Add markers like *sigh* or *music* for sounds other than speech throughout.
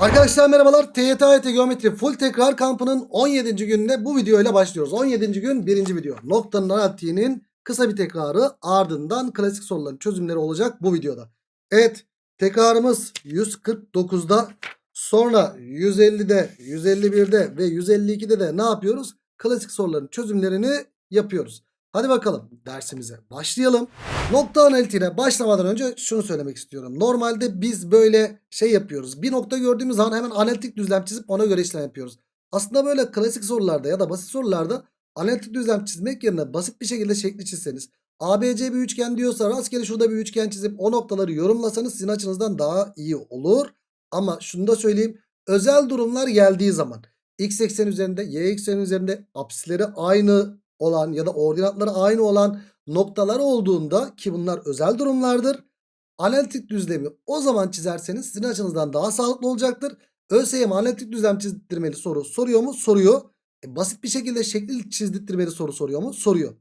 Arkadaşlar merhabalar. TYT AYT Geometri Full Tekrar Kampı'nın 17. gününe bu video ile başlıyoruz. 17. gün 1. video. Noktanın analitiğinin kısa bir tekrarı ardından klasik soruların çözümleri olacak bu videoda. Evet tekrarımız 149'da sonra 150'de 151'de ve 152'de de ne yapıyoruz? Klasik soruların çözümlerini yapıyoruz. Hadi bakalım dersimize başlayalım. Nokta analitiğine başlamadan önce şunu söylemek istiyorum. Normalde biz böyle şey yapıyoruz. Bir nokta gördüğümüz zaman hemen analitik düzlem çizip ona göre işlem yapıyoruz. Aslında böyle klasik sorularda ya da basit sorularda analitik düzlem çizmek yerine basit bir şekilde şekli çizseniz ABC bir üçgen diyorsa rastgele şurada bir üçgen çizip o noktaları yorumlasanız sizin açınızdan daha iyi olur. Ama şunu da söyleyeyim. Özel durumlar geldiği zaman x eksen üzerinde y eksen üzerinde apsisleri aynı olan ya da ordinatları aynı olan noktalar olduğunda ki bunlar özel durumlardır. Analitik düzlemi o zaman çizerseniz sizin açınızdan daha sağlıklı olacaktır. ÖSYM analitik düzlem çizdirmeli soru soruyor mu? Soruyor. E, basit bir şekilde şekli çizdirtmeli soru soruyor mu? Soruyor.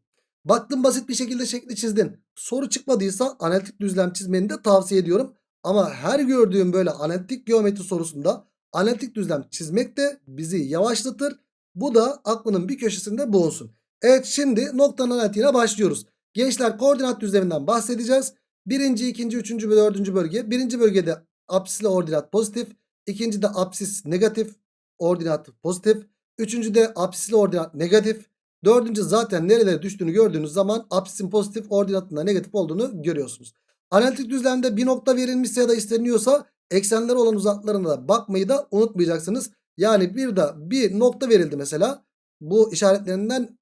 Baktın basit bir şekilde şekli çizdin. Soru çıkmadıysa analitik düzlem çizmeni de tavsiye ediyorum. Ama her gördüğüm böyle analitik geometri sorusunda analitik düzlem çizmek de bizi yavaşlatır. Bu da aklının bir köşesinde bulunsun. Evet şimdi noktanın analitiğine başlıyoruz. Gençler koordinat düzleminden bahsedeceğiz. Birinci, ikinci, üçüncü ve dördüncü bölge. Birinci bölgede apsisle ordinat pozitif. İkinci de apsis negatif. Ordinat pozitif. Üçüncü de apsisle ordinat negatif. Dördüncü zaten nerelere düştüğünü gördüğünüz zaman apsisin pozitif ordinatında negatif olduğunu görüyorsunuz. Analitik düzlemde bir nokta verilmişse ya da isteniyorsa eksenler olan uzaklarına da bakmayı da unutmayacaksınız. Yani bir de bir nokta verildi mesela. Bu işaretlerinden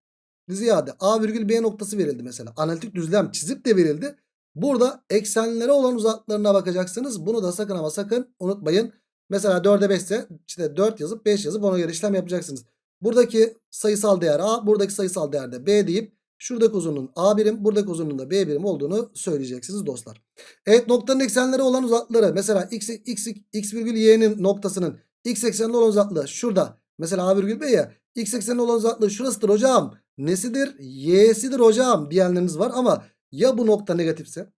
ziyade A virgül B noktası verildi mesela. Analitik düzlem çizip de verildi. Burada eksenlere olan uzaklarına bakacaksınız. Bunu da sakın ama sakın unutmayın. Mesela 4'e 5 ise işte 4 yazıp 5 yazıp ona göre işlem yapacaksınız. Buradaki sayısal değer A, buradaki sayısal değer de B deyip şuradaki uzunluğun A birim, buradaki uzunluğun da B birim olduğunu söyleyeceksiniz dostlar. Evet noktanın eksenleri olan uzakları mesela x, x, x virgül y'nin noktasının x eksenli olan uzaklığı şurada. Mesela A virgül B ya x eksenli olan uzaklığı şurasıdır hocam. Nesidir? Y'sidir hocam diyenleriniz var ama ya bu nokta negatifse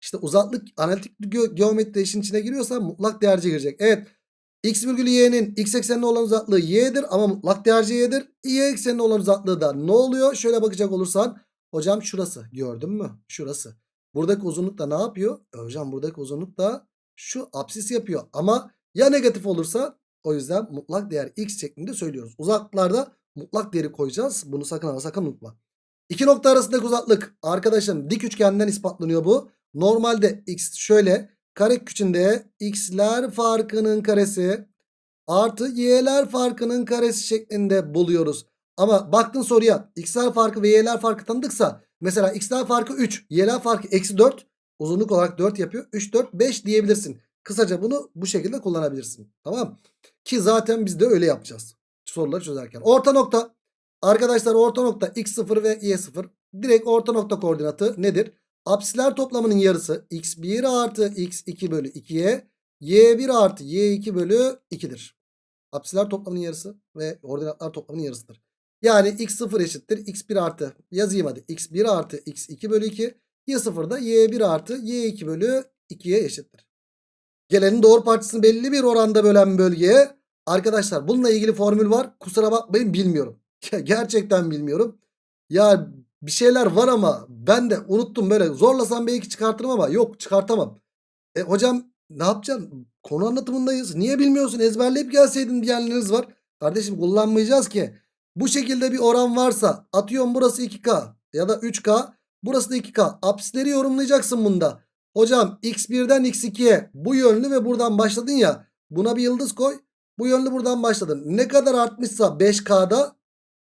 işte uzaklık analitik ge geometri işin içine giriyorsa mutlak değerce girecek. Evet x virgül y'nin x eksenine olan uzaklığı y'dir ama mutlak değerce y'dir. y eksenine olan uzaklığı da ne oluyor? Şöyle bakacak olursan hocam şurası gördün mü? Şurası. Buradaki uzunluk da ne yapıyor? E hocam buradaki uzunluk da şu apsis yapıyor. Ama ya negatif olursa o yüzden mutlak değer x şeklinde söylüyoruz. Uzaklıklarda mutlak değeri koyacağız. Bunu sakın ama sakın unutma. İki nokta arasındaki uzaklık arkadaşım dik üçgenden ispatlanıyor bu. Normalde x şöyle karek içinde x'ler farkının karesi artı y'ler farkının karesi şeklinde buluyoruz. Ama baktın soruya x'ler farkı ve y'ler farkı tanıdıksa mesela x'ler farkı 3 y'ler farkı eksi 4 uzunluk olarak 4 yapıyor. 3 4 5 diyebilirsin. Kısaca bunu bu şekilde kullanabilirsin. Tamam Ki zaten biz de öyle yapacağız. Soruları çözerken. Orta nokta. Arkadaşlar orta nokta x0 ve y0. Direkt orta nokta koordinatı nedir? Apsisler toplamının yarısı x1 artı x2 bölü 2'ye y1 artı y2 bölü 2'dir. Apsisler toplamının yarısı ve ordinatlar toplamının yarısıdır. Yani x0 eşittir x1 artı yazayım hadi x1 artı x2 bölü 2 y0 da y1 artı y2 bölü 2'ye eşittir. Gelenin doğru parçasını belli bir oranda bölen bölgeye arkadaşlar bununla ilgili formül var. Kusura bakmayın bilmiyorum. *laughs* Gerçekten bilmiyorum. Ya bir şeyler var ama ben de unuttum böyle zorlasam belki çıkartırım ama yok çıkartamam. E hocam ne yapacaksın? Konu anlatımındayız. Niye bilmiyorsun? Ezberleyip gelseydin diyenleriniz var. Kardeşim kullanmayacağız ki. Bu şekilde bir oran varsa atıyorum burası 2K ya da 3K. Burası da 2K. Apsisleri yorumlayacaksın bunda. Hocam x1'den x2'ye bu yönlü ve buradan başladın ya. Buna bir yıldız koy. Bu yönlü buradan başladın. Ne kadar artmışsa 5K'da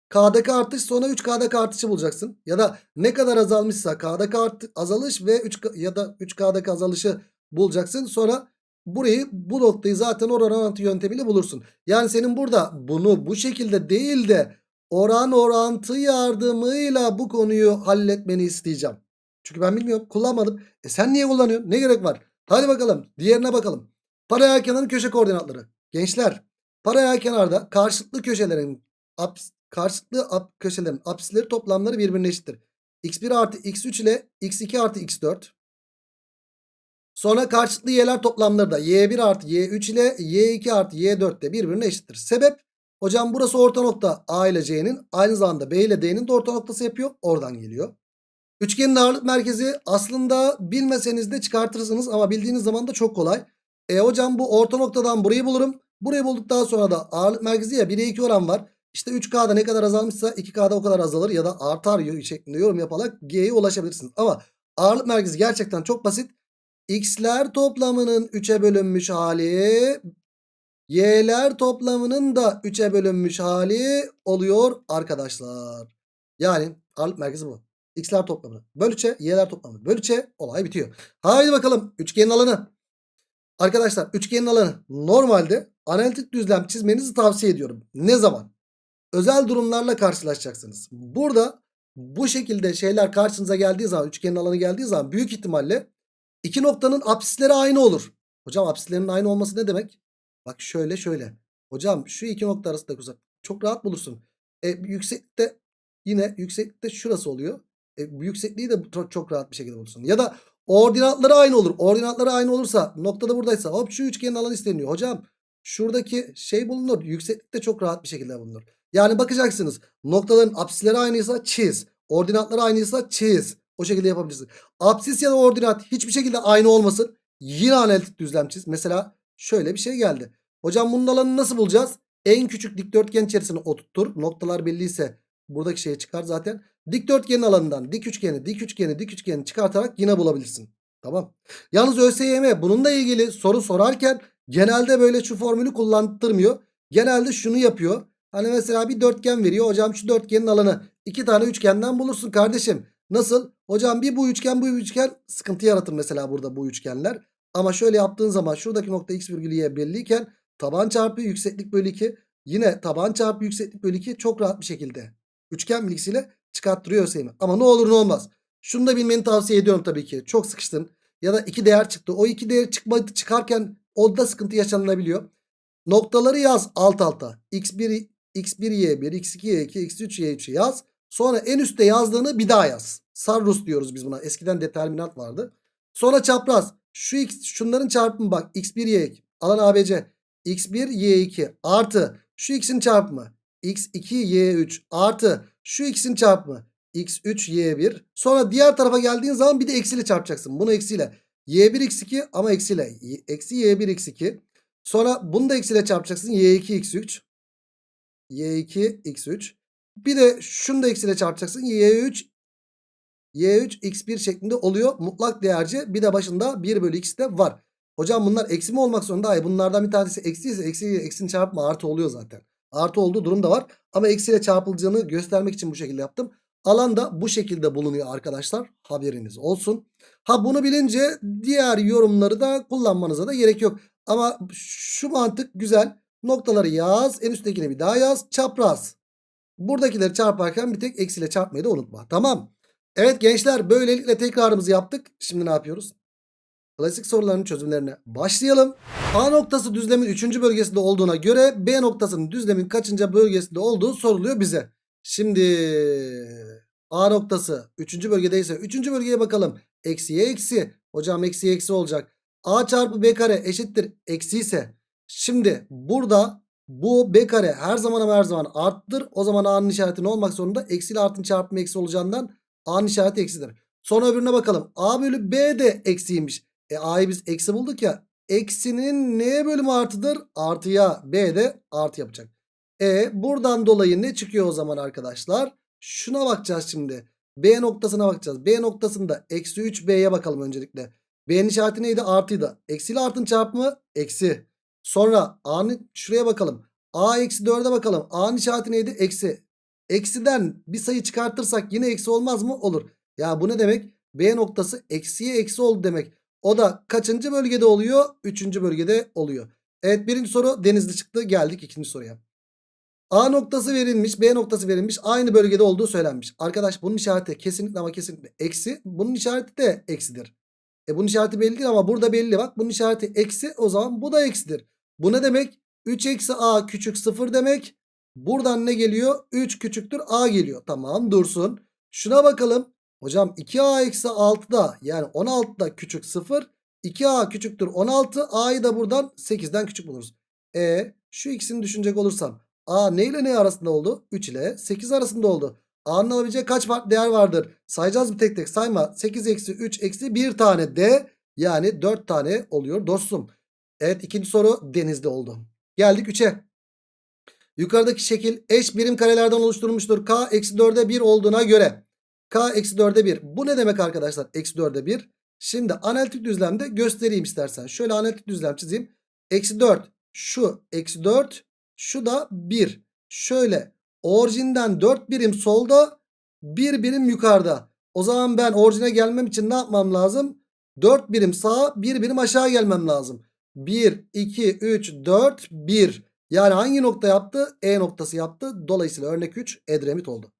K'daki artış sonra 3K'daki artışı bulacaksın. Ya da ne kadar azalmışsa K'daki artı, azalış ve 3 ya da 3K'daki azalışı bulacaksın. Sonra burayı bu noktayı zaten oran orantı yöntemiyle bulursun. Yani senin burada bunu bu şekilde değil de oran orantı yardımıyla bu konuyu halletmeni isteyeceğim. Çünkü ben bilmiyorum kullanmadım. E sen niye kullanıyorsun? Ne gerek var? Hadi bakalım diğerine bakalım. Paralel kenarın köşe koordinatları. Gençler paralel kenarda karşılıklı köşelerin karşılıklı ap köşelerin apsisleri toplamları birbirine eşittir. x1 artı x3 ile x2 artı x4. Sonra karşılıklı y'ler toplamları da y1 artı y3 ile y2 artı y4 de birbirine eşittir. Sebep hocam burası orta nokta a ile c'nin aynı zamanda b ile d'nin de orta noktası yapıyor. Oradan geliyor. Üçgenin ağırlık merkezi aslında bilmeseniz de çıkartırsınız ama bildiğiniz zaman da çok kolay. E hocam bu orta noktadan burayı bulurum. Burayı bulduktan sonra da ağırlık merkezi ya 1'e 2 oran var. İşte 3K'da ne kadar azalmışsa 2K'da o kadar azalır ya da artar şeklinde yorum yaparak G'ye ulaşabilirsiniz. Ama ağırlık merkezi gerçekten çok basit. X'ler toplamının 3'e bölünmüş hali Y'ler toplamının da 3'e bölünmüş hali oluyor arkadaşlar. Yani ağırlık merkezi bu. X'ler toplamı böl 3'e Y'ler toplamı böl 3'e olay bitiyor. Haydi bakalım üçgenin alanı. Arkadaşlar üçgenin alanı normalde analitik düzlem çizmenizi tavsiye ediyorum. Ne zaman? Özel durumlarla karşılaşacaksınız. Burada bu şekilde şeyler karşınıza geldiği zaman üçgenin alanı geldiği zaman büyük ihtimalle iki noktanın apsisleri aynı olur. Hocam apsislerin aynı olması ne demek? Bak şöyle şöyle. Hocam şu iki nokta arasındaki uzak. Çok rahat bulursun. E, yükseklikte yine yükseklikte şurası oluyor. E, yüksekliği de çok, rahat bir şekilde bulursun. Ya da ordinatları aynı olur. Ordinatları aynı olursa noktada buradaysa hop şu üçgenin alanı isteniyor. Hocam şuradaki şey bulunur. Yükseklikte çok rahat bir şekilde bulunur. Yani bakacaksınız noktaların apsisleri aynıysa çiz. Ordinatları aynıysa çiz. O şekilde yapabilirsin. Apsis ya da ordinat hiçbir şekilde aynı olmasın. Yine analitik düzlem çiz. Mesela şöyle bir şey geldi. Hocam bunun alanını nasıl bulacağız? En küçük dikdörtgen içerisine oturtur. Noktalar belliyse buradaki şeye çıkar zaten. Dikdörtgenin alanından dik üçgeni, dik üçgeni, dik üçgeni çıkartarak yine bulabilirsin. Tamam. Yalnız ÖSYM bununla ilgili soru sorarken genelde böyle şu formülü kullandırmıyor. Genelde şunu yapıyor. Hani mesela bir dörtgen veriyor. Hocam şu dörtgenin alanı iki tane üçgenden bulursun kardeşim. Nasıl? Hocam bir bu üçgen bu üçgen sıkıntı yaratır mesela burada bu üçgenler. Ama şöyle yaptığın zaman şuradaki nokta x virgül y belliyken taban çarpı yükseklik bölü 2 yine taban çarpı yükseklik bölü 2 çok rahat bir şekilde üçgen bilgisiyle çıkarttırıyor ÖSYM. Ama ne olur ne olmaz. Şunu da bilmeni tavsiye ediyorum tabii ki. Çok sıkıştın ya da iki değer çıktı. O iki değer çıkmadı çıkarken o da sıkıntı yaşanabiliyor. Noktaları yaz alt alta. x1 x1 y1 x2 y2 x3 y3 yaz. Sonra en üstte yazdığını bir daha yaz. Sarrus diyoruz biz buna. Eskiden determinant vardı. Sonra çapraz. Şu x şunların çarpımı bak. x1 y2 alan ABC. x1 y2 artı şu x'in çarpımı. x2 y3 artı şu x'in çarpımı. x3 y1. Sonra diğer tarafa geldiğin zaman bir de eksiyle çarpacaksın. Bunu eksiyle. y1 x2 ama eksiyle. Eksi y1 x2. Sonra bunu da eksiyle çarpacaksın. y2 x3. y2 x3. Bir de şunu da eksiyle çarpacaksın. y3 y3 x1 şeklinde oluyor. Mutlak değerci bir de başında 1 bölü x de var. Hocam bunlar eksi mi olmak zorunda? Hayır bunlardan bir tanesi eksi eksi eksinin çarpma artı oluyor zaten. Artı olduğu durum da var. Ama eksiyle çarpılacağını göstermek için bu şekilde yaptım. Alan da bu şekilde bulunuyor arkadaşlar. Haberiniz olsun. Ha bunu bilince diğer yorumları da kullanmanıza da gerek yok. Ama şu mantık güzel. Noktaları yaz. En üsttekini bir daha yaz. Çapraz. Buradakileri çarparken bir tek eksiyle çarpmayı da unutma. Tamam. Evet gençler böylelikle tekrarımızı yaptık. Şimdi ne yapıyoruz? Klasik soruların çözümlerine başlayalım. A noktası düzlemin 3. bölgesinde olduğuna göre B noktasının düzlemin kaçıncı bölgesinde olduğu soruluyor bize. Şimdi A noktası 3. bölgedeyse 3. bölgeye bakalım. Eksiye eksi. Hocam eksiye eksi olacak. A çarpı B kare eşittir eksi ise. Şimdi burada bu B kare her zaman ama her zaman arttır. O zaman A'nın işareti ne olmak zorunda? Eksi ile artın çarpımı eksi olacağından A'nın işareti eksidir. Sonra öbürüne bakalım. A bölü B de eksiymiş. E A'yı biz eksi bulduk ya. Eksinin neye bölümü artıdır? Artıya. B de artı yapacak. E buradan dolayı ne çıkıyor o zaman arkadaşlar? Şuna bakacağız şimdi. B noktasına bakacağız. B noktasında eksi 3B'ye bakalım öncelikle. B'nin işareti neydi? Artıydı. Eksi ile artın çarpımı eksi. Sonra A'nın şuraya bakalım. A eksi 4'e bakalım. A'nın işareti neydi? Eksi. Eksiden bir sayı çıkartırsak yine eksi olmaz mı? Olur. Ya bu ne demek? B noktası eksiye eksi oldu demek. O da kaçıncı bölgede oluyor? Üçüncü bölgede oluyor. Evet birinci soru denizli çıktı. Geldik ikinci soruya. A noktası verilmiş. B noktası verilmiş. Aynı bölgede olduğu söylenmiş. Arkadaş bunun işareti kesinlikle ama kesinlikle eksi. Bunun işareti de eksidir. E bunun işareti belli değil ama burada belli. Bak bunun işareti eksi. O zaman bu da eksidir. Bu ne demek? 3 eksi A küçük 0 demek. Buradan ne geliyor? 3 küçüktür A geliyor. Tamam dursun. Şuna bakalım. Hocam 2A eksi 6 da yani 16 da küçük 0. 2A küçüktür 16. A'yı da buradan 8'den küçük buluruz. E şu ikisini düşünecek olursam A ne ile ne arasında oldu? 3 ile 8 arasında oldu. A'nın alabileceği kaç farklı değer vardır? Sayacağız mı tek tek? Sayma. 8 eksi 3 eksi 1 tane D. Yani 4 tane oluyor dostum. Evet ikinci soru denizde oldu. Geldik 3'e. Yukarıdaki şekil eş birim karelerden oluşturulmuştur. K eksi 4'e 1 olduğuna göre. K eksi 4'e 1. Bu ne demek arkadaşlar? Eksi 4'e 1. Şimdi analitik düzlemde göstereyim istersen. Şöyle analitik düzlem çizeyim. Eksi 4. Şu eksi 4. Şu da 1. Şöyle orijinden 4 birim solda 1 birim yukarıda. O zaman ben orijine gelmem için ne yapmam lazım? 4 birim sağa 1 birim aşağı gelmem lazım. 1, 2, 3, 4, 1. Yani hangi nokta yaptı? E noktası yaptı. Dolayısıyla örnek 3 Edremit oldu.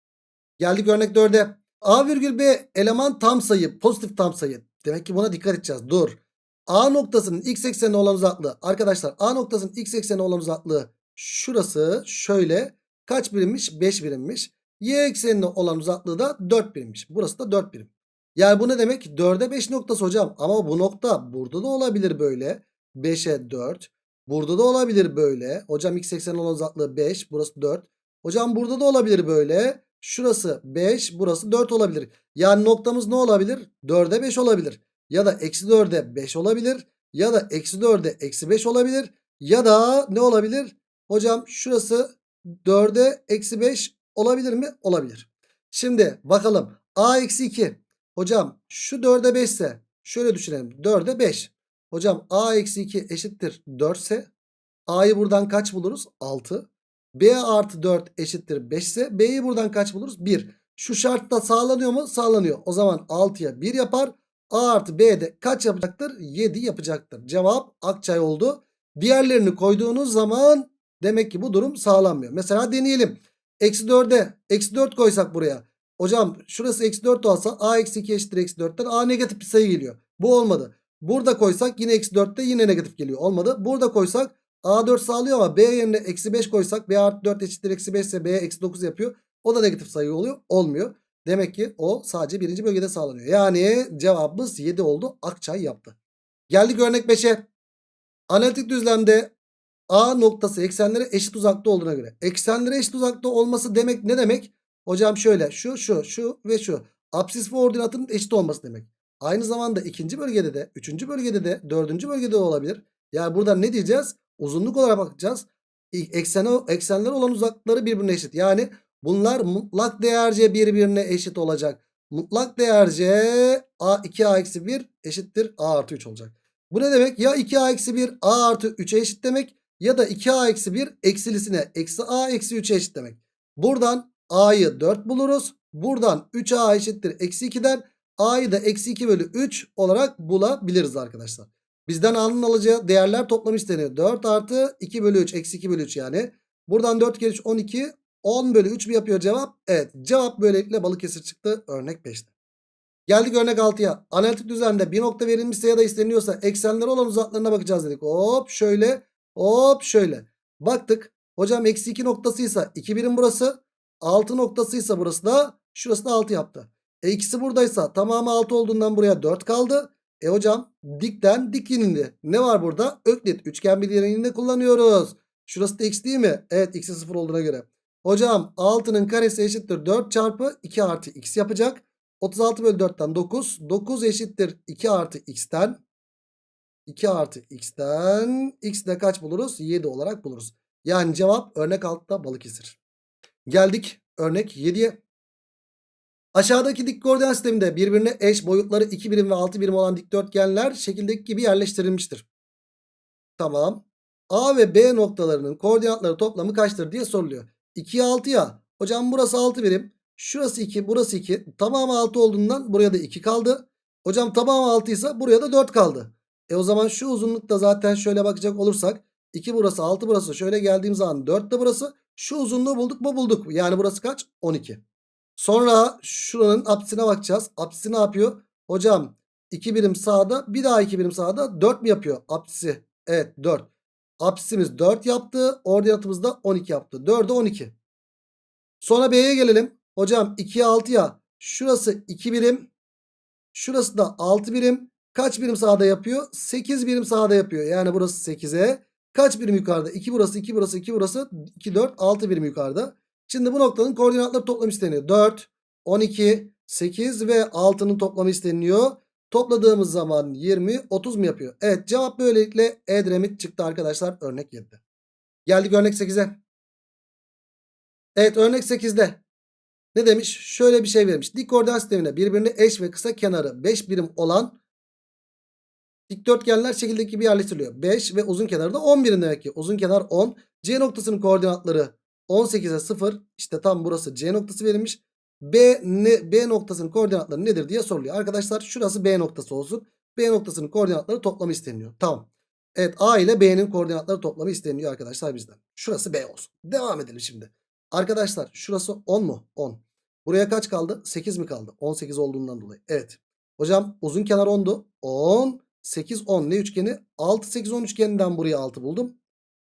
Geldik örnek 4'e. A virgül B eleman tam sayı. Pozitif tam sayı. Demek ki buna dikkat edeceğiz. Dur. A noktasının x eksenine olan uzaklığı. Arkadaşlar A noktasının x eksenine olan uzaklığı. Şurası şöyle. Kaç birimmiş? 5 birimmiş. Y eksenine olan uzaklığı da 4 birimmiş. Burası da 4 birim. Yani bu ne demek? 4'e 5 noktası hocam. Ama bu nokta burada da olabilir böyle. 5'e 4. Burada da olabilir böyle. Hocam x eksenine olan uzaklığı 5. Burası 4. Hocam burada da olabilir böyle. Şurası 5. Burası 4 olabilir. Yani noktamız ne olabilir? 4'e 5 olabilir. Ya da eksi 4'e 5 olabilir. Ya da eksi 4'e eksi 5 olabilir. Ya da ne olabilir? Hocam şurası 4'e eksi 5 olabilir mi? Olabilir. Şimdi bakalım. A eksi 2. Hocam şu 4'e 5 ise şöyle düşünelim. 4'e 5. Hocam A eksi 2 eşittir 4 ise A'yı buradan kaç buluruz? 6. B artı 4 eşittir 5 ise B'yi buradan kaç buluruz? 1. Şu şartta sağlanıyor mu? Sağlanıyor. O zaman 6'ya 1 yapar. A artı B de kaç yapacaktır? 7 yapacaktır. Cevap Akçay oldu. Diğerlerini koyduğunuz zaman demek ki bu durum sağlanmıyor. Mesela deneyelim. Eksi 4'e eksi 4 koysak buraya. Hocam şurası eksi 4 olsa A eksi 2 eşittir eksi 4'ten A negatif bir sayı geliyor. Bu olmadı. Burada koysak yine eksi 4'te yine negatif geliyor. Olmadı. Burada koysak A4 sağlıyor ama B yerine eksi 5 koysak B artı 4 eşittir eksi 5 ise B eksi 9 yapıyor. O da negatif sayı oluyor. Olmuyor. Demek ki o sadece birinci bölgede sağlanıyor. Yani cevabımız 7 oldu. Akçay yaptı. Geldik örnek 5'e. Analitik düzlemde A noktası eksenlere eşit uzakta olduğuna göre. Eksenlere eşit uzakta olması demek ne demek? Hocam şöyle şu şu şu ve şu. Apsis ve ordinatın eşit olması demek. Aynı zamanda ikinci bölgede de, üçüncü bölgede de, dördüncü bölgede de olabilir. Yani burada ne diyeceğiz? Uzunluk olarak bakacağız. Eksene, eksenler olan uzaklıkları birbirine eşit. Yani bunlar mutlak değerce birbirine eşit olacak. Mutlak değerce A 2A eksi 1 eşittir A artı 3 olacak. Bu ne demek? Ya 2A eksi 1 A artı 3'e eşit demek. Ya da 2A eksi 1 eksilisine eksi A eksi 3'e eşit demek. Buradan A'yı 4 buluruz. Buradan 3A eşittir eksi 2'den A'yı da eksi 2 bölü 3 olarak bulabiliriz arkadaşlar. Bizden A'nın alacağı değerler toplamı isteniyor. 4 artı 2 bölü 3 eksi 2 bölü 3 yani. Buradan 4 kere 3 12 10 bölü 3 mi yapıyor cevap? Evet cevap böylelikle Balıkesir çıktı örnek 5'te. Geldik örnek 6'ya. Analitik düzlemde bir nokta verilmişse ya da isteniyorsa eksenleri olan uzaklarına bakacağız dedik. Hop şöyle hop şöyle. Baktık. Hocam eksi 2 noktasıysa 2 birim burası. 6 noktasıysa burası da şurası da 6 yaptı. E ikisi buradaysa tamamı 6 olduğundan buraya 4 kaldı. E hocam dikten dik indi. Ne var burada? Öklit üçgen bilinirliğinde kullanıyoruz. Şurası da x değil mi? Evet x'e 0 olduğuna göre. Hocam 6'nın karesi eşittir 4 çarpı 2 artı x yapacak. 36 bölü 4'ten 9. 9 eşittir 2 artı x'ten. 2 artı x'ten. x de kaç buluruz? 7 olarak buluruz. Yani cevap örnek altta Balıkesir. Geldik örnek 7'ye. Aşağıdaki dik koordinat sisteminde birbirine eş boyutları 2 birim ve 6 birim olan dikdörtgenler şekildeki gibi yerleştirilmiştir. Tamam. A ve B noktalarının koordinatları toplamı kaçtır diye soruluyor. 2'ye 6 ya. Hocam burası 6 birim. Şurası 2 burası 2. Tamamı 6 olduğundan buraya da 2 kaldı. Hocam tamamı 6 ise buraya da 4 kaldı. E o zaman şu uzunlukta zaten şöyle bakacak olursak 2 burası 6 burası şöyle geldiğim zaman 4 de burası. Şu uzunluğu bulduk mu bulduk. Yani burası kaç? 12. Sonra şuranın apsisine bakacağız. Apsisi ne yapıyor? Hocam 2 birim sağda bir daha 2 birim sağda 4 mi yapıyor? Apsisi. Evet 4. Apsisimiz 4 yaptı. Ordinatımız da 12 yaptı. 4'e 12. Sonra B'ye gelelim. Hocam 2'ye 6 ya. Şurası 2 birim. Şurası da 6 birim. Kaç birim sağda yapıyor? 8 birim sağda yapıyor. Yani burası 8'e. Kaç birim yukarıda? 2 burası, 2 burası, 2 burası. 2, 4, 6 birim yukarıda. Şimdi bu noktanın koordinatları toplamı isteniyor. 4, 12, 8 ve 6'nın toplamı isteniyor. Topladığımız zaman 20, 30 mu yapıyor? Evet cevap böylelikle Edremit çıktı arkadaşlar örnek 7'de. Geldik örnek 8'e. Evet örnek 8'de. Ne demiş? Şöyle bir şey vermiş. Dik koordinat sistemine birbirine eş ve kısa kenarı 5 birim olan dikdörtgenler şekildeki gibi yerleştiriliyor. 5 ve uzun kenarı da 10 birim demek ki. Uzun kenar 10. C noktasının koordinatları 18'e 0. İşte tam burası C noktası verilmiş. B, ne, B noktasının koordinatları nedir diye soruluyor. Arkadaşlar şurası B noktası olsun. B noktasının koordinatları toplamı isteniyor. Tamam. Evet A ile B'nin koordinatları toplamı isteniyor arkadaşlar bizden. Şurası B olsun. Devam edelim şimdi. Arkadaşlar şurası 10 mu? 10. Buraya kaç kaldı? 8 mi kaldı? 18 olduğundan dolayı. Evet. Hocam uzun kenar 10'du. 10, 8, 10. Ne üçgeni? 6, 8, 10 üçgeninden buraya 6 buldum.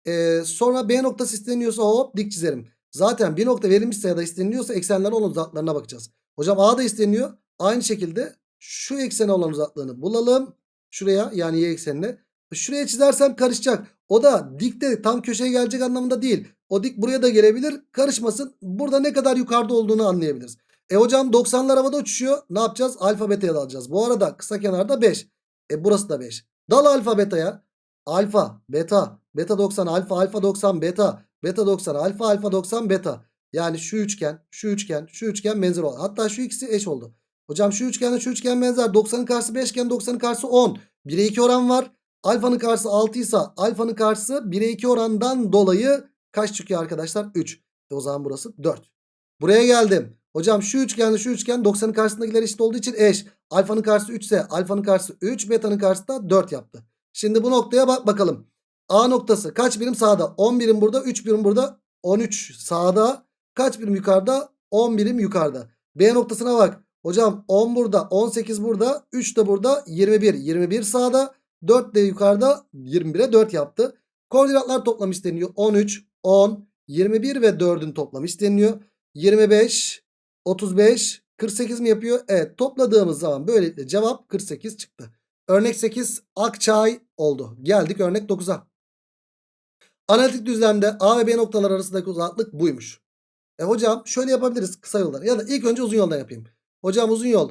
Ee, sonra B noktası isteniyorsa hop dik çizerim. Zaten bir nokta verilmişse ya da isteniliyorsa eksenler olan uzaklarına bakacağız. Hocam A da isteniyor. Aynı şekilde şu eksene olan uzaklığını bulalım. Şuraya yani y eksenine. Şuraya çizersem karışacak. O da dikte tam köşeye gelecek anlamında değil. O dik buraya da gelebilir. Karışmasın. Burada ne kadar yukarıda olduğunu anlayabiliriz. E hocam 90'lar havada uçuşuyor. Ne yapacağız? Alfa beta'ya dalacağız. Bu arada kısa kenarda 5. E burası da 5. Dal alfa beta'ya. Alfa, beta, beta 90, alfa, alfa 90, beta, beta 90, alfa, alfa 90, beta. Yani şu üçgen, şu üçgen, şu üçgen benzer oldu. Hatta şu ikisi eş oldu. Hocam şu üçgenle şu üçgen benzer. 90'ın karşısı 5 iken 90'ın karşısı 10. 1'e 2 oran var. Alfanın karşısı 6 ise alfanın karşısı 1'e 2 orandan dolayı kaç çıkıyor arkadaşlar? 3. E o zaman burası 4. Buraya geldim. Hocam şu üçgenle şu üçgen 90'ın karşısındakiler eşit olduğu için eş. Alfanın karşısı 3 ise alfanın karşısı 3. Beta'nın karşısı da 4 yaptı. Şimdi bu noktaya bak bakalım. A noktası kaç birim sağda? 10 birim burada 3 birim burada 13 sağda. Kaç birim yukarıda? 10 birim yukarıda. B noktasına bak. Hocam 10 burada 18 burada 3 de burada 21. 21 sağda 4 de yukarıda 21'e 4 yaptı. Koordinatlar toplam isteniyor. 13, 10, 21 ve 4'ün toplamı isteniyor. 25, 35, 48 mi yapıyor? Evet topladığımız zaman böylelikle cevap 48 çıktı. Örnek 8 Akçay oldu. Geldik örnek 9'a. Analitik düzlemde A ve B noktalar arasındaki uzaklık buymuş. E hocam şöyle yapabiliriz kısa yoldan ya da ilk önce uzun yoldan yapayım. Hocam uzun yol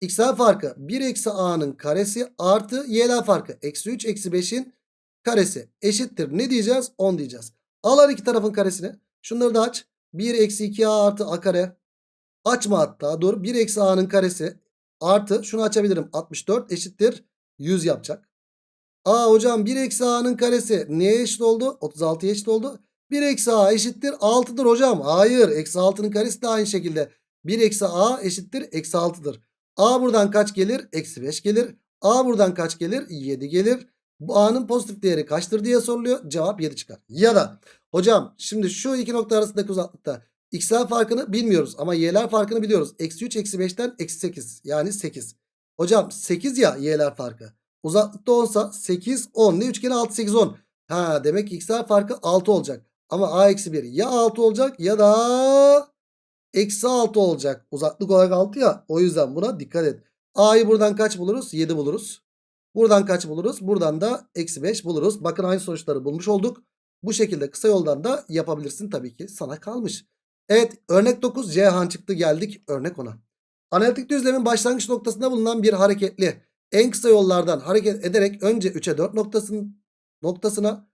x'ler farkı 1 eksi a'nın karesi artı y'ler farkı eksi 3 eksi 5'in karesi eşittir. Ne diyeceğiz? 10 diyeceğiz. Al her iki tarafın karesini. Şunları da aç. 1 eksi 2a artı a kare. Açma hatta dur. 1 eksi a'nın karesi artı şunu açabilirim. 64 eşittir 100 yapacak. Aa hocam 1 eksi a'nın karesi neye eşit oldu? 36'ya eşit oldu. 1 eksi a eşittir 6'dır hocam. Hayır eksi 6'nın karesi de aynı şekilde. 1 eksi a eşittir eksi 6'dır. A buradan kaç gelir? Eksi 5 gelir. A buradan kaç gelir? 7 gelir. Bu A'nın pozitif değeri kaçtır diye soruluyor. Cevap 7 çıkar. Ya da hocam şimdi şu iki nokta arasındaki uzaklıkta x'ler farkını bilmiyoruz ama y'ler farkını biliyoruz. Eksi 3 eksi 5'ten eksi 8 yani 8. Hocam 8 ya y'ler farkı. Uzaklıkta 10 sa 8 10 ne üçgeni 6 8 10. Ha demek ki x'ler farkı 6 olacak. Ama a eksi 1 ya 6 olacak ya da eksi 6 olacak. Uzaklık olarak 6 ya. O yüzden buna dikkat et. A'yı buradan kaç buluruz? 7 buluruz. Buradan kaç buluruz? Buradan da eksi 5 buluruz. Bakın aynı sonuçları bulmuş olduk. Bu şekilde kısa yoldan da yapabilirsin tabii ki. Sana kalmış. Evet örnek 9 Cihan çıktı geldik örnek 10'a. Analitik düzlemin başlangıç noktasında bulunan bir hareketli en kısa yollardan hareket ederek önce 3'e 4 noktasın, noktasına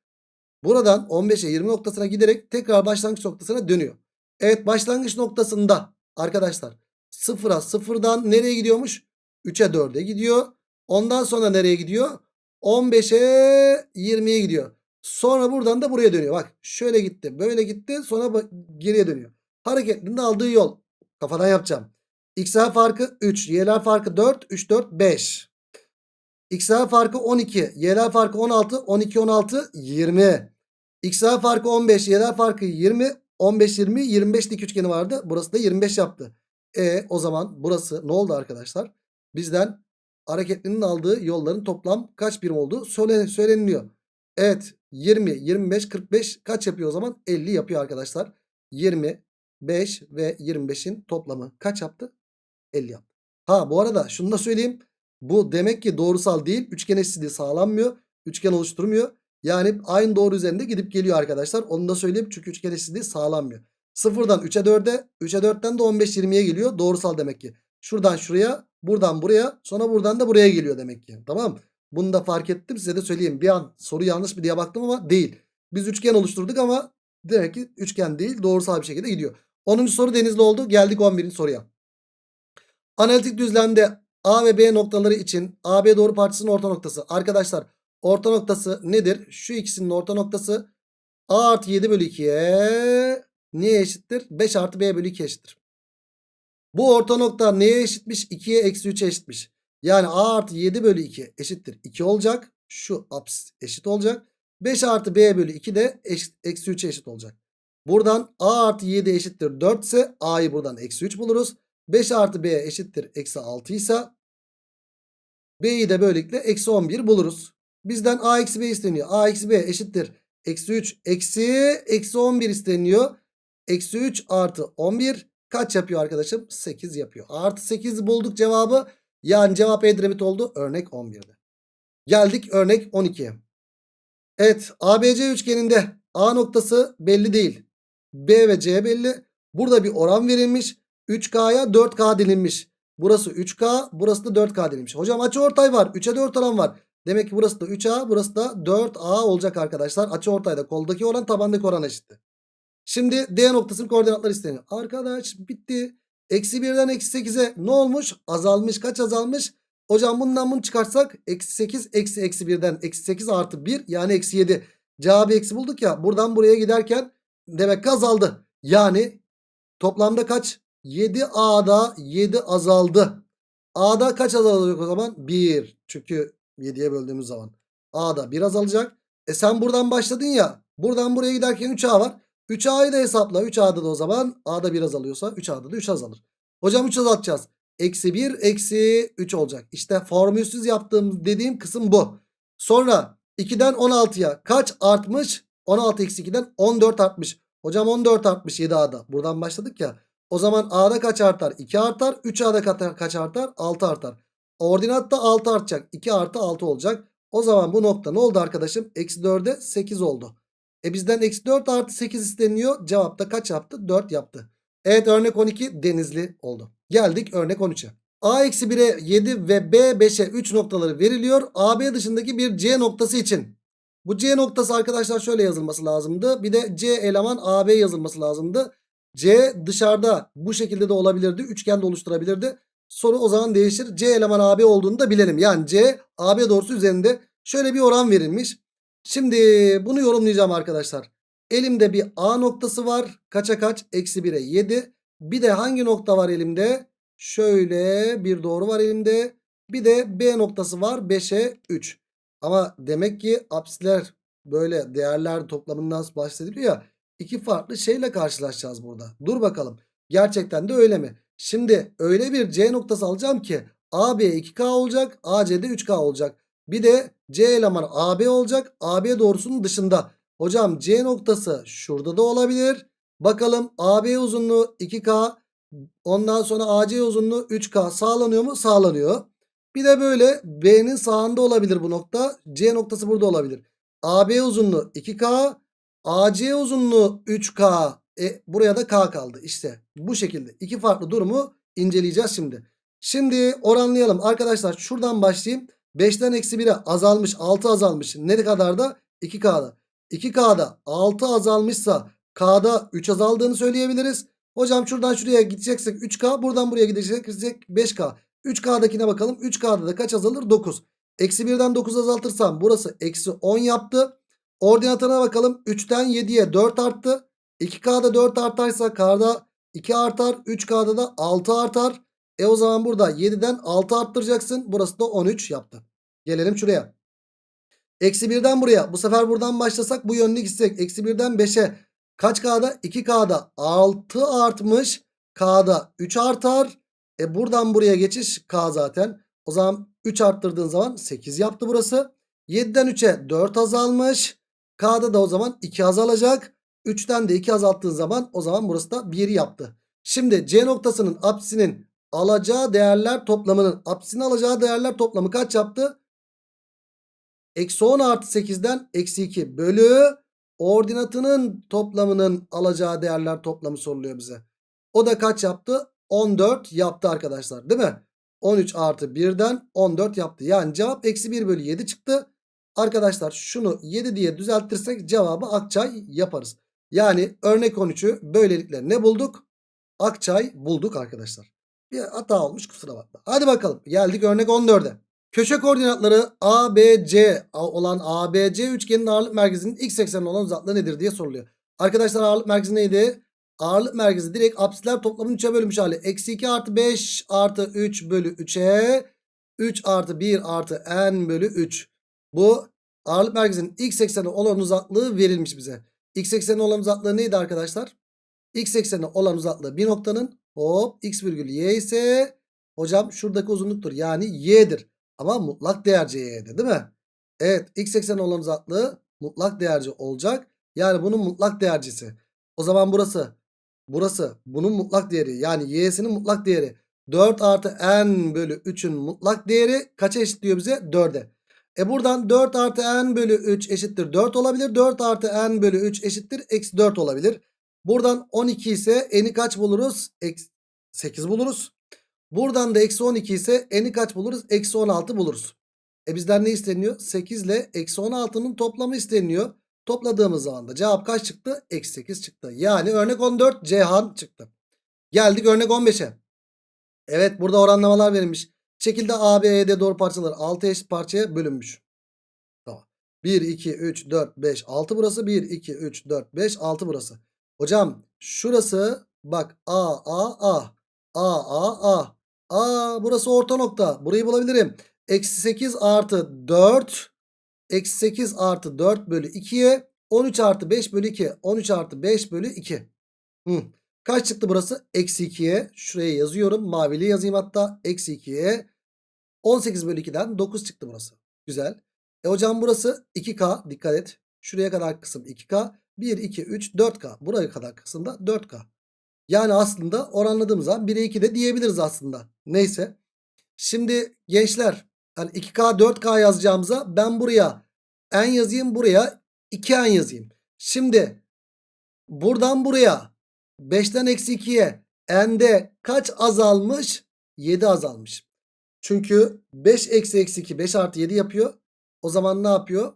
buradan 15'e 20 noktasına giderek tekrar başlangıç noktasına dönüyor. Evet başlangıç noktasında arkadaşlar 0'a 0'dan nereye gidiyormuş? 3'e 4'e gidiyor. Ondan sonra nereye gidiyor? 15'e 20'ye gidiyor. Sonra buradan da buraya dönüyor. Bak şöyle gitti böyle gitti sonra geriye dönüyor. Hareketlinin aldığı yol. Kafadan yapacağım. X'ler farkı 3. Y'ler farkı 4. 3, 4, 5. X'ler farkı 12. Y'ler farkı 16. 12, 16, 20. X'ler farkı 15. Y'ler farkı 20. 15, 20, 25 dik üçgeni vardı. Burası da 25 yaptı. E o zaman burası ne oldu arkadaşlar? Bizden hareketlinin aldığı yolların toplam kaç birim olduğu söyle, söyleniliyor. Evet 20, 25, 45 kaç yapıyor o zaman? 50 yapıyor arkadaşlar. 20, 5 ve 25'in toplamı kaç yaptı? 50 yaptı. Ha bu arada şunu da söyleyeyim. Bu demek ki doğrusal değil. Üçgen eşitliği sağlanmıyor. Üçgen oluşturmuyor. Yani aynı doğru üzerinde gidip geliyor arkadaşlar. Onu da söyleyeyim çünkü üçgen eşitliği sağlanmıyor. Sıfırdan 3'e 4'e 3'e 4'ten de 15-20'ye geliyor. Doğrusal demek ki. Şuradan şuraya buradan buraya sonra buradan da buraya geliyor demek ki. Tamam Bunu da fark ettim size de söyleyeyim. Bir an soru yanlış mı diye baktım ama değil. Biz üçgen oluşturduk ama demek ki üçgen değil doğrusal bir şekilde gidiyor. 10. soru denizli oldu. Geldik 11. soruya. Analitik düzlemde A ve B noktaları için AB doğru parçasının orta noktası. Arkadaşlar orta noktası nedir? Şu ikisinin orta noktası A artı 7 bölü 2'ye neye eşittir? 5 artı B bölü 2 eşittir. Bu orta nokta neye eşitmiş? 2'ye eksi 3'e eşitmiş. Yani A artı 7 bölü 2 eşittir 2 olacak. Şu apsis eşit olacak. 5 artı B bölü 2 de eşit, eksi 3'e eşit olacak. Buradan A artı 7 eşittir 4 ise A'yı buradan eksi 3 buluruz. 5 artı B eşittir eksi 6 ise B'yi de böylelikle eksi 11 buluruz. Bizden A eksi B isteniyor. A eksi B eşittir. Eksi 3 eksi eksi 11 isteniyor. Eksi 3 artı 11 kaç yapıyor arkadaşım? 8 yapıyor. Artı 8 bulduk cevabı. Yani cevap Edremit oldu. Örnek 11'de. Geldik örnek 12'ye. Evet ABC üçgeninde A noktası belli değil. B ve C belli. Burada bir oran verilmiş. 3K'ya 4K dilinmiş. Burası 3K burası da 4K dilinmiş. Hocam açıortay var. 3'e 4 oran var. Demek ki burası da 3A burası da 4A olacak arkadaşlar. Açıortayda koldaki oran tabandaki oran eşitti. Şimdi D noktasının koordinatları isteniyor. Arkadaş bitti. Eksi 1'den eksi 8'e ne olmuş? Azalmış. Kaç azalmış? Hocam bundan bunu çıkartsak eksi 8 eksi eksi 1'den eksi 8 artı 1 yani eksi 7. Cevabı eksi bulduk ya. Buradan buraya giderken demek ki azaldı. Yani toplamda kaç? 7A'da 7 azaldı. A'da kaç azalacak o zaman? 1. Çünkü 7'ye böldüğümüz zaman. A'da 1 azalacak. E sen buradan başladın ya. Buradan buraya giderken 3A var. 3A'yı da hesapla. 3A'da da o zaman A'da 1 azalıyorsa 3A'da da 3 azalır. Hocam 3 azaltacağız. Eksi 1 eksi 3 olacak. İşte formülsüz yaptığım dediğim kısım bu. Sonra 2'den 16'ya kaç artmış? 16 eksi 2'den 14 artmış. Hocam 14 artmış 7A'da. Buradan başladık ya. O zaman A'da kaç artar? 2 artar. 3A'da kaç artar? 6 artar. Ordinatta 6 artacak. 2 artı 6 olacak. O zaman bu nokta ne oldu arkadaşım? Eksi 4'e 8 oldu. E bizden eksi 4 artı 8 isteniyor. Cevapta kaç yaptı? 4 yaptı. Evet örnek 12 denizli oldu. Geldik örnek 13'e. A eksi 1'e 7 ve B 5'e 3 noktaları veriliyor. AB dışındaki bir C noktası için. Bu C noktası arkadaşlar şöyle yazılması lazımdı. Bir de C eleman AB yazılması lazımdı. C dışarıda bu şekilde de olabilirdi. Üçgen de oluşturabilirdi. Soru o zaman değişir. C eleman AB olduğunu da bilelim. Yani C AB doğrusu üzerinde şöyle bir oran verilmiş. Şimdi bunu yorumlayacağım arkadaşlar. Elimde bir A noktası var. Kaça kaç? Eksi 1'e 7. Bir de hangi nokta var elimde? Şöyle bir doğru var elimde. Bir de B noktası var. 5'e 3. Ama demek ki apsisler böyle değerler toplamından bahsediliyor ya. İki farklı şeyle karşılaşacağız burada. Dur bakalım. Gerçekten de öyle mi? Şimdi öyle bir C noktası alacağım ki AB 2K olacak. AC'de 3K olacak. Bir de C elemanı AB olacak. AB doğrusunun dışında. Hocam C noktası şurada da olabilir. Bakalım AB uzunluğu 2K. Ondan sonra AC uzunluğu 3K sağlanıyor mu? Sağlanıyor. Bir de böyle B'nin sağında olabilir bu nokta. C noktası burada olabilir. AB uzunluğu 2K. AC uzunluğu 3K. E, buraya da K kaldı. İşte bu şekilde. iki farklı durumu inceleyeceğiz şimdi. Şimdi oranlayalım. Arkadaşlar şuradan başlayayım. 5'ten eksi 1'e azalmış. 6 azalmış. Ne kadar da? 2K'da. 2K'da 6 azalmışsa K'da 3 azaldığını söyleyebiliriz. Hocam şuradan şuraya gideceksek 3K. Buradan buraya gidecek 5K. 3K'dakine bakalım. 3K'da da kaç azalır? 9. Eksi 1'den 9 azaltırsam burası eksi 10 yaptı. Ordinatına bakalım. 3'ten 7'ye 4 arttı. 2K'da 4 artarsa K'da 2 artar. 3K'da da 6 artar. E o zaman burada 7'den 6 arttıracaksın. Burası da 13 yaptı. Gelelim şuraya. Eksi 1'den buraya. Bu sefer buradan başlasak bu yönlü gitsek. Eksi 1'den 5'e. Kaç K'da? 2K'da 6 artmış. K'da 3 artar. E buradan buraya geçiş K zaten. O zaman 3 arttırdığın zaman 8 yaptı burası. 7'den 3'e 4 azalmış. K'da da o zaman 2 azalacak. 3'ten de 2 azalttığın zaman o zaman burası da 1 yaptı. Şimdi C noktasının apsinin alacağı değerler toplamının apsisin alacağı değerler toplamı kaç yaptı? Eksi 10 artı 8'den eksi 2 bölü ordinatının toplamının alacağı değerler toplamı soruluyor bize. O da kaç yaptı? 14 yaptı arkadaşlar değil mi? 13 artı 1'den 14 yaptı. Yani cevap eksi 1 bölü 7 çıktı. Arkadaşlar şunu 7 diye düzeltirsek cevabı Akçay yaparız. Yani örnek 13'ü böylelikle ne bulduk? Akçay bulduk arkadaşlar. Bir hata olmuş kusura bakma. Hadi bakalım geldik örnek 14'e. Köşe koordinatları ABC olan ABC üçgenin ağırlık merkezinin x eksenine olan uzaklığı nedir diye soruluyor. Arkadaşlar ağırlık merkezi neydi? Ağırlık merkezi direkt apsisler toplamının 3'e bölünmüş hali. Eksi 2 artı 5 artı 3 bölü 3'e 3 artı 1 artı n bölü 3. Bu ağırlık merkezinin x eksenine olan uzaklığı verilmiş bize. X eksenine olan uzaklığı neydi arkadaşlar? X eksenine olan uzaklığı bir noktanın hop x virgül y ise hocam şuradaki uzunluktur. Yani y'dir. Ama mutlak değerci y'de değil mi? Evet x eksenine olan uzaklığı mutlak değerci olacak. Yani bunun mutlak değercisi. O zaman burası burası bunun mutlak değeri yani y'sinin mutlak değeri 4 artı n bölü 3'ün mutlak değeri kaça eşitliyor bize? 4'e. E buradan 4 artı n bölü 3 eşittir 4 olabilir. 4 artı n bölü 3 eşittir eksi 4 olabilir. Buradan 12 ise n'i kaç buluruz? Eksi 8 buluruz. Buradan da eksi 12 ise n'i kaç buluruz? Eksi 16 buluruz. E bizden ne isteniyor? 8 ile eksi 16'nın toplamı isteniyor. Topladığımız zaman da cevap kaç çıktı? Eksi 8 çıktı. Yani örnek 14 Cihan çıktı. Geldik örnek 15'e. Evet burada oranlamalar verilmiş. Şekilde A, B, E'de doğru parçalar 6 eşit parçaya bölünmüş. Tamam. 1, 2, 3, 4, 5, 6 burası. 1, 2, 3, 4, 5, 6 burası. Hocam şurası bak A, A, A. A, A, A. A burası orta nokta. Burayı bulabilirim. Eksi 8 artı 4. Eksi 8 artı 4 bölü 2'ye 13 artı 5 bölü 2. 13 artı 5 bölü 2. Hı. Kaç çıktı burası? Eksi 2'ye. Şuraya yazıyorum. Mavili yazayım hatta. Eksi 2'ye. 18 bölü 2'den 9 çıktı burası. Güzel. E hocam burası 2K. Dikkat et. Şuraya kadar kısım 2K. 1, 2, 3, 4K. Buraya kadar kısım da 4K. Yani aslında oranladığımız zaman 1'e 2 de diyebiliriz aslında. Neyse. Şimdi gençler hani 2K 4K yazacağımıza ben buraya n yazayım buraya 2n yazayım. Şimdi buradan buraya 5'ten eksi 2'ye n'de kaç azalmış? 7 azalmış. Çünkü 5 eksi eksi 2 5 artı 7 yapıyor. O zaman ne yapıyor?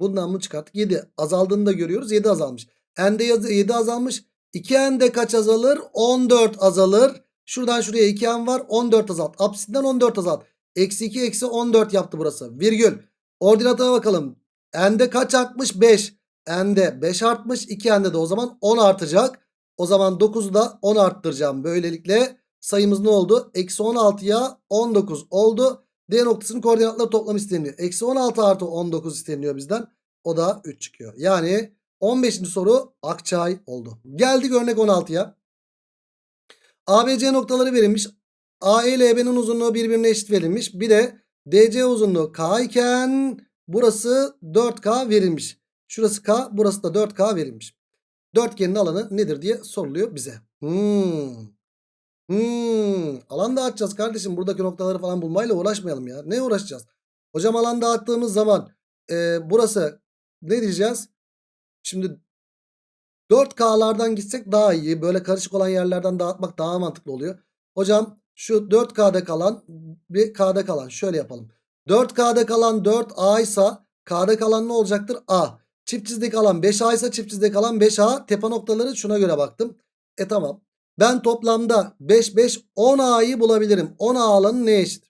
Bundan mı çıkarttık? 7 azaldığını da görüyoruz. 7 azalmış. N'de 7 azalmış. 2n'de kaç azalır? 14 azalır. Şuradan şuraya 2n var. 14 azalt. Apsiden 14 azalt. Eksi 2 eksi 14 yaptı burası. Virgül. Ordinata bakalım. N'de kaç artmış? 5. N'de 5 artmış. 2n'de de o zaman 10 artacak. O zaman 9'u da 10 arttıracağım. Böylelikle sayımız ne oldu? Eksi 16'ya 19 oldu. D noktasının koordinatları toplam isteniyor. Eksi 16 artı 19 isteniyor bizden. O da 3 çıkıyor. Yani 15. soru Akçay oldu. Geldik örnek 16'ya. ABC noktaları verilmiş. AE ile EB'nin uzunluğu birbirine eşit verilmiş. Bir de DC uzunluğu K iken burası 4K verilmiş. Şurası K burası da 4K verilmiş. Dörtgenin alanı nedir diye soruluyor bize. Hmm. Hmm. Alan dağıtacağız kardeşim. Buradaki noktaları falan bulmayla uğraşmayalım ya. Ne uğraşacağız? Hocam alan dağıttığımız zaman e, burası ne diyeceğiz? Şimdi 4K'lardan gitsek daha iyi. Böyle karışık olan yerlerden dağıtmak daha mantıklı oluyor. Hocam şu 4K'da kalan bir K'da kalan şöyle yapalım. 4K'da kalan 4A ise K'da kalan ne olacaktır? A. Çift çizde kalan 5A ise çift çizde kalan 5A. Tepe noktaları şuna göre baktım. E tamam. Ben toplamda 5 5 10A'yı bulabilirim. 10A alanı ne eşit?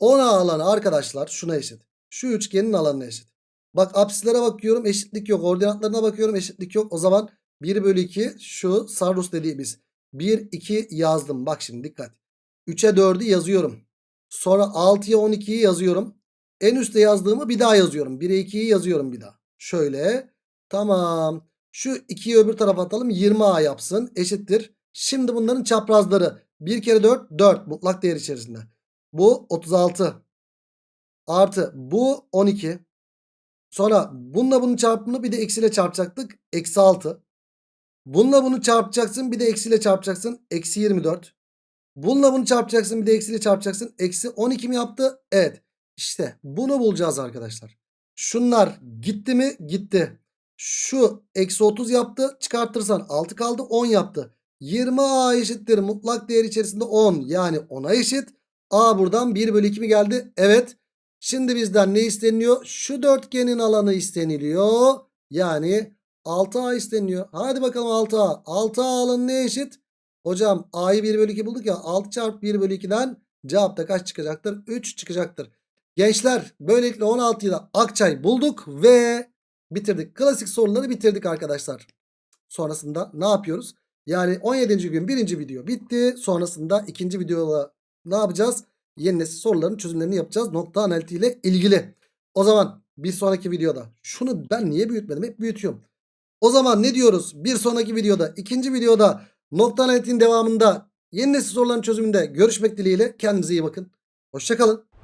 10A alanı arkadaşlar şuna eşit. Şu üçgenin alanına eşit. Bak apsislere bakıyorum eşitlik yok. Ordinatlarına bakıyorum eşitlik yok. O zaman 1 bölü 2 şu Sarrus dediğimiz. 1 2 yazdım. Bak şimdi dikkat. 3'e 4'ü yazıyorum. Sonra 6'ya 12'yi yazıyorum. En üstte yazdığımı bir daha yazıyorum. 1'e 2'yi yazıyorum bir daha. Şöyle. Tamam. Şu 2'yi öbür tarafa atalım. 20A yapsın. Eşittir. Şimdi bunların çaprazları. 1 kere 4 4 mutlak değer içerisinde. Bu 36. Artı bu 12. Sonra bununla bunun çarpımını bir de eksiyle çarpacaktık. Eksi 6. Bununla bunu çarpacaksın bir de eksiyle çarpacaksın. Eksi 24. Bununla bunu çarpacaksın bir de eksiyle çarpacaksın. Eksi 12 mi yaptı? Evet. İşte bunu bulacağız arkadaşlar. Şunlar gitti mi? Gitti. Şu eksi 30 yaptı. Çıkartırsan 6 kaldı 10 yaptı. 20A eşittir mutlak değer içerisinde 10 yani 10'a eşit. A buradan 1 bölü 2 mi geldi? Evet. Şimdi bizden ne isteniyor? Şu dörtgenin alanı isteniliyor. Yani 6A isteniyor. Hadi bakalım 6A. 6A alanı ne eşit? Hocam A'yı 1 bölü 2 bulduk ya. 6 çarpı 1 bölü 2'den cevap da kaç çıkacaktır? 3 çıkacaktır. Gençler böylelikle 16'yı da Akçay bulduk ve bitirdik. Klasik soruları bitirdik arkadaşlar. Sonrasında ne yapıyoruz? Yani 17. gün birinci video bitti. Sonrasında ikinci videoda ne yapacağız? Yeni nesil soruların çözümlerini yapacağız. Nokta analitiği ilgili. O zaman bir sonraki videoda şunu ben niye büyütmedim? Hep büyütüyorum. O zaman ne diyoruz? Bir sonraki videoda, ikinci videoda nokta analitiğin devamında yeni nesil soruların çözümünde görüşmek dileğiyle. Kendinize iyi bakın. Hoşçakalın.